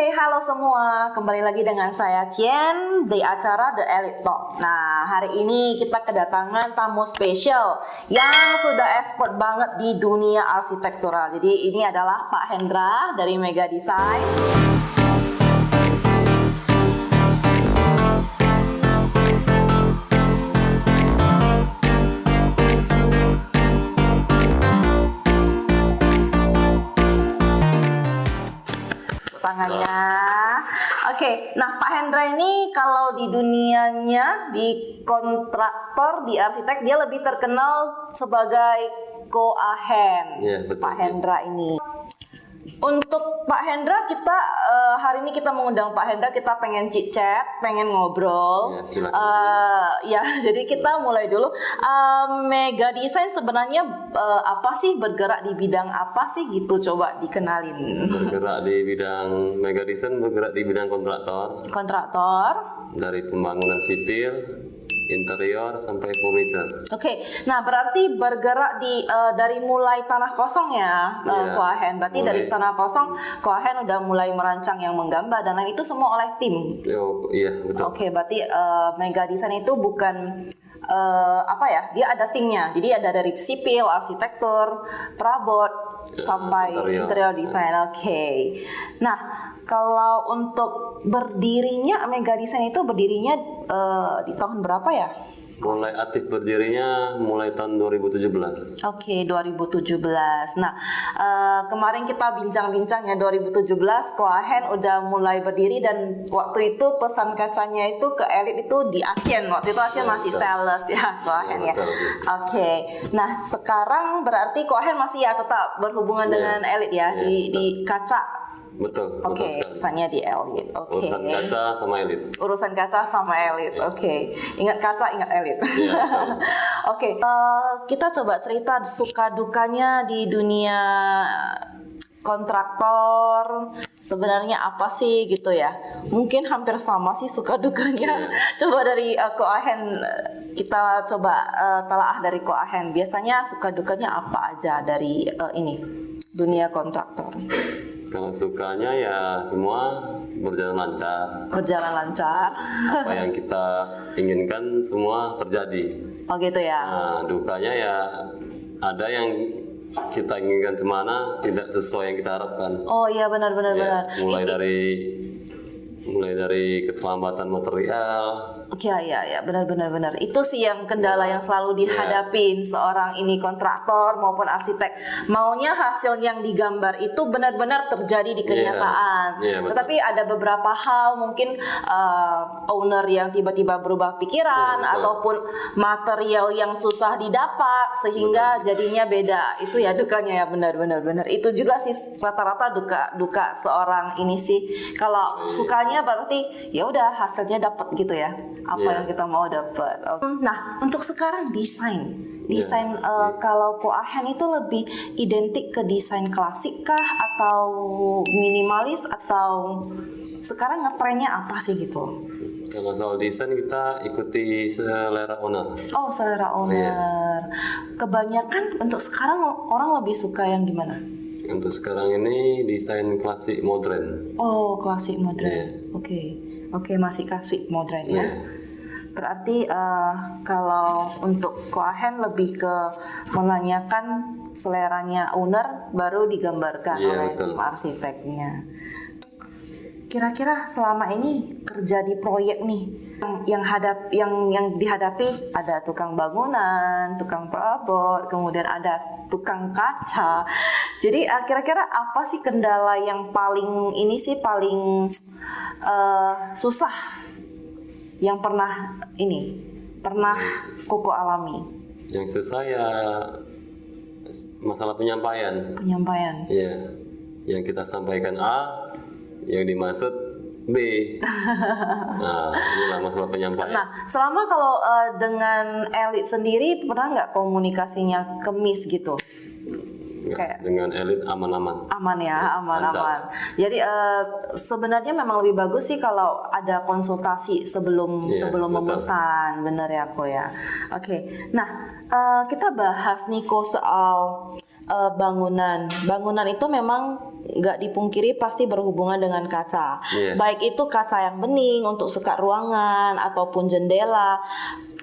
Oke, halo semua. Kembali lagi dengan saya Cien di acara The Elite Talk. Nah, hari ini kita kedatangan tamu spesial yang sudah expert banget di dunia arsitektural. Jadi ini adalah Pak Hendra dari Mega Design. Tangannya. Oke, nah Pak Hendra ini kalau di dunianya di kontraktor, di arsitek dia lebih terkenal sebagai koahen. Iya, betul, Pak iya. Hendra ini. Untuk Pak Hendra kita eh, hari ini kita mengundang Pak Hendra kita pengen chit chat, pengen ngobrol. Iya, silakan. Eh, ya, jadi kita mulai dulu. Eh, Mega Design sebenarnya eh, apa sih bergerak di bidang apa sih gitu coba dikenalin. bergerak di bidang mega design bergerak di bidang kontraktor Kontraktor. dari pembangunan sipil interior sampai furniture Oke, nah berarti bergerak di eh, dari mulai tanah kosong ya, eh, Iya, Koahen. Berarti dari mulai. tanah kosong, Koahen udah mulai merancang yang menggambar dan lain itu semua oleh tim. oh iya betul Oke, berarti eh, Mega Design itu bukan eh, apa ya? Dia ada timnya. Jadi ada dari sipil, arsitektur, perabot sampai interior. interior design. Oke. Nah, kalau untuk berdirinya Mega Design itu berdirinya eh, di tahun berapa ya? mulai aktif berdirinya mulai tahun 2017 Oke, 2017. Nah, eh, kemarin kita bincang-bincang ya 2017 Koahen udah mulai berdiri dan waktu itu pesan kacanya itu ke elit itu di Aceh. Waktu itu Aceh masih sales ya Koahen ya. Ya. Oke. Nah, sekarang berarti Koahen masih ya tetap berhubungan Iya. dengan elit ya Iya, di betul. di kaca. Betul Oke, sekali pesannya di elit. Oke. urusan kaca sama elit urusan kaca sama elit. Oke, ingat kaca, ingat elit. Iya, betul. Oke, eh, kita coba cerita suka dukanya di dunia kontraktor. Sebenarnya apa sih gitu ya? Mungkin hampir sama sih suka dukanya. Coba dari eh, Koahen kita coba eh, telaah dari Koahen. Biasanya suka dukanya apa aja dari eh, ini dunia kontraktor? Kalau sukanya ya semua berjalan lancar Berjalan lancar. apa yang kita inginkan semua terjadi Oh gitu ya. nah dukanya ya ada yang kita inginkan semana tidak sesuai yang kita harapkan Oh iya benar benar Ya, benar. mulai dari mulai dari keterlambatan material Oke ya ya ya benar benar benar. Itu sih yang kendala yang selalu Iya. dihadapin seorang ini kontraktor maupun arsitek. Maunya hasil yang digambar itu benar-benar terjadi di kenyataan. Iya, betul. Tetapi ada beberapa hal mungkin uh, owner yang tiba-tiba berubah pikiran Iya, betul. ataupun material yang susah didapat sehingga jadinya beda. Itu ya dukanya ya benar benar benar. Itu juga sih rata-rata duka duka seorang ini sih. Kalau Iya. Sukanya berarti ya udah hasilnya dapat gitu ya. Apa Iya. yang kita mau dapat. Nah, untuk sekarang desain. Iya. Desain eh, kalau Koahen itu lebih identik ke desain klasik kah atau minimalis atau sekarang ngetrennya apa sih gitu? kalau soal desain kita ikuti selera owner Oh, selera owner. Kebanyakan untuk sekarang orang lebih suka yang gimana? Untuk sekarang ini desain klasik modern Oh, klasik modern. Iya. Oke. Oke, masih klasik modern ya. Iya. Berarti eh, kalau untuk Koahen lebih ke menanyakan seleranya owner baru digambarkan Iya, oleh betul. tim arsiteknya. Kira-kira selama ini kerja di proyek nih yang, yang hadap yang yang dihadapi ada tukang bangunan, tukang perabot, kemudian ada tukang kaca. Jadi eh, kira-kira apa sih kendala yang paling ini sih paling eh, susah yang pernah ini pernah koko alami? Yang susah ya masalah penyampaian. Penyampaian. Iya, yang kita sampaikan A, yang dimaksud B. Nah, inilah masalah penyampaian. Nah, selama kalau eh, dengan elit sendiri pernah nggak komunikasinya kemis gitu? Kayak- dengan elit aman-aman. Aman ya, aman Lancar. aman. Jadi eh, sebenarnya memang lebih bagus sih kalau ada konsultasi sebelum Iya, sebelum betul. memesan, bener ya kok ya. Oke, nah eh, kita bahas nih kok soal eh, bangunan. Bangunan itu memang nggak dipungkiri pasti berhubungan dengan kaca. Iya. Baik itu kaca yang bening untuk sekat ruangan ataupun jendela,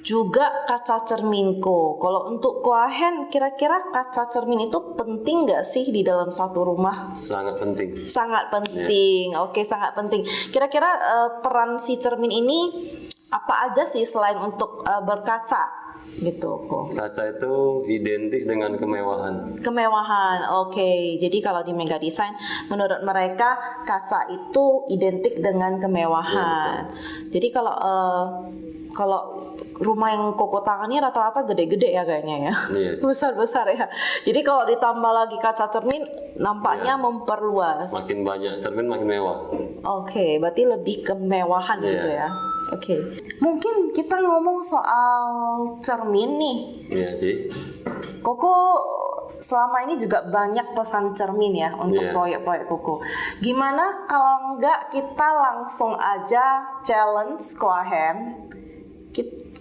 juga kaca cerminko. Kalau untuk koahen, kira-kira kaca cermin itu penting nggak sih di dalam satu rumah? Sangat penting. Sangat penting. Oke, sangat penting. Kira-kira eh, peran si cermin ini apa aja sih selain untuk eh, berkaca gitu kok? Kaca itu identik dengan kemewahan. Kemewahan, oke. Jadi kalau di Mega Design, menurut mereka kaca itu identik dengan kemewahan. Jadi kalau eh, kalau rumah yang koko tangannya rata-rata gede-gede ya kayaknya ya, Iya. besar-besar ya. Jadi kalau ditambah lagi kaca cermin, nampaknya memperluas. Makin banyak cermin makin mewah. Oke, berarti lebih kemewahan Iya. gitu ya. Oke, mungkin kita ngomong soal cermin nih. Iya, Ci. Koko selama ini juga banyak pesan cermin ya untuk Iya. proyek-proyek Koko. Gimana kalau enggak kita langsung aja challenge Koahen?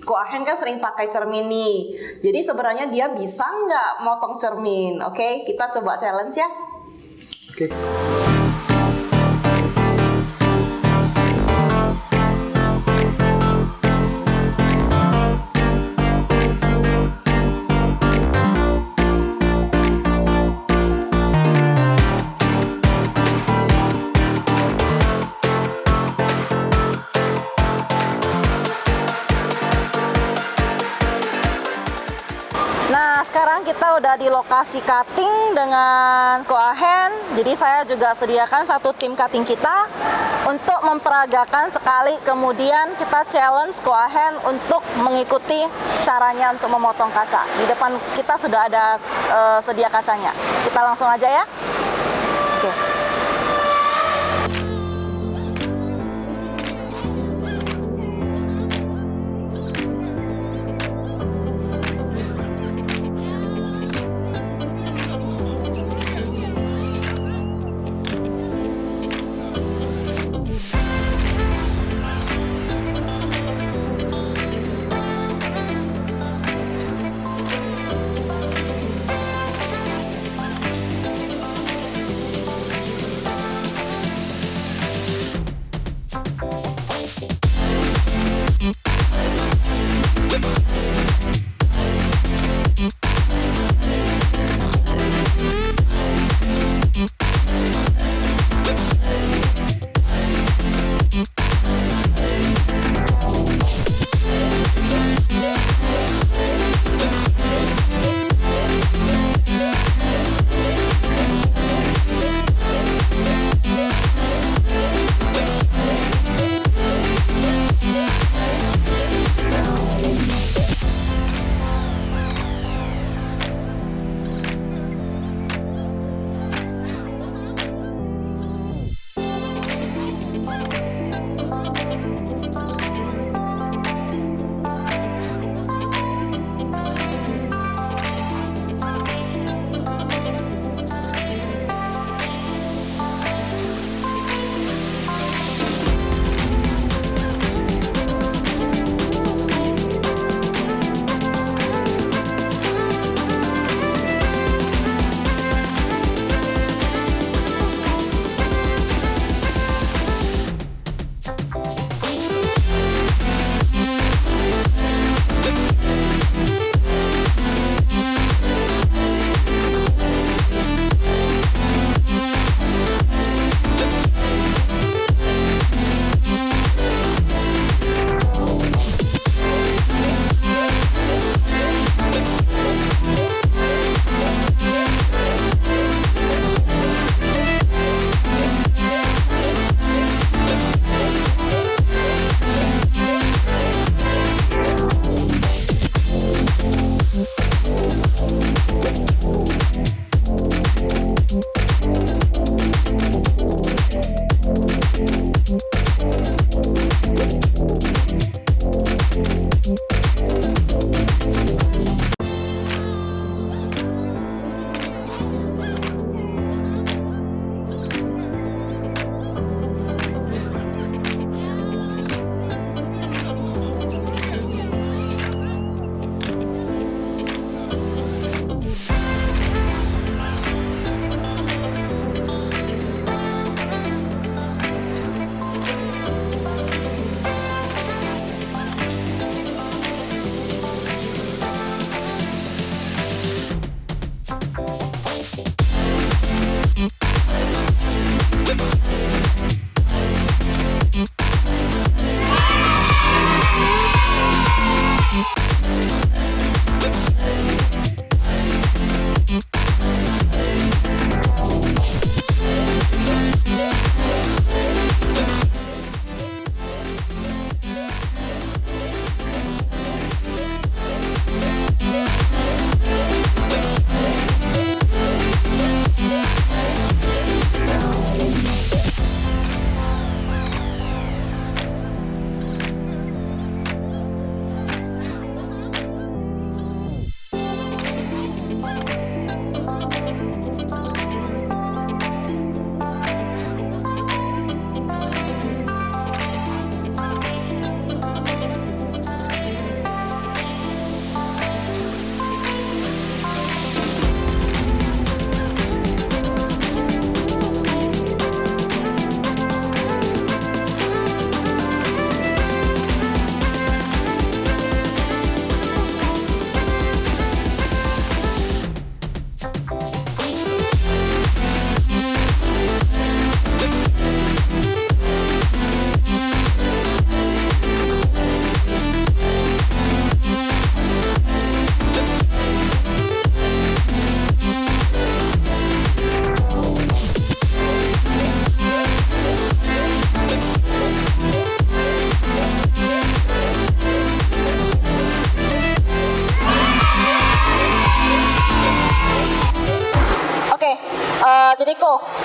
Koahen kan sering pakai cermin nih. Jadi sebenarnya dia bisa nggak motong cermin? Oke, kita coba challenge ya. Oke. Nah, kita udah di lokasi cutting dengan Koahen. Jadi saya juga sediakan satu tim cutting kita untuk memperagakan sekali. Kemudian kita challenge Koahen untuk mengikuti caranya untuk memotong kaca. Di depan kita sudah ada eh, sedia kacanya. Kita langsung aja ya.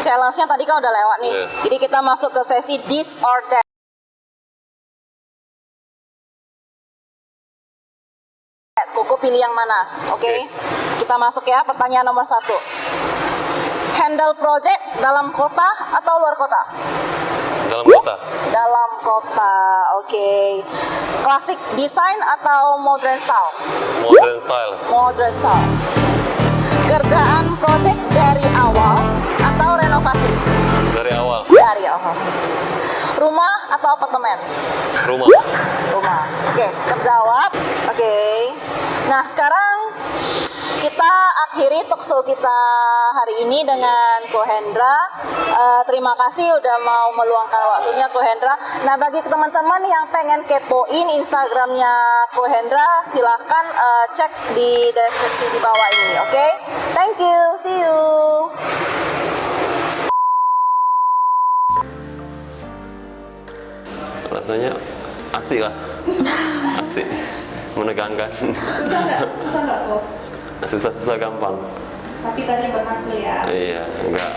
Challenge-nya tadi kan udah lewat nih. Iya. Jadi kita masuk ke sesi this or that. Koko pilih yang mana? Oke. Oke. Kita masuk ya. Pertanyaan nomor satu. Handle project dalam kota atau luar kota? Dalam kota. Dalam kota. Oke. Klasik desain atau modern style? Modern style. Modern style. Kerjaan project dari awal? Dari awal. Dari awal. Rumah atau apartemen? Rumah. Rumah. Oke, terjawab. Oke. Nah, sekarang kita akhiri talkshow kita hari ini dengan Ko Hendra. Eh, terima kasih udah mau meluangkan waktunya Ko Hendra. Nah, bagi teman-teman yang pengen kepoin Instagramnya Ko Hendra, silahkan eh, cek di deskripsi di bawah ini. Oke, thank you, see you. Rasanya asik lah. Asik. Menegangkan. Susah nggak? Susah nggak kok? Susah-susah gampang. Tapi tadi berhasil ya. Iya, enggak.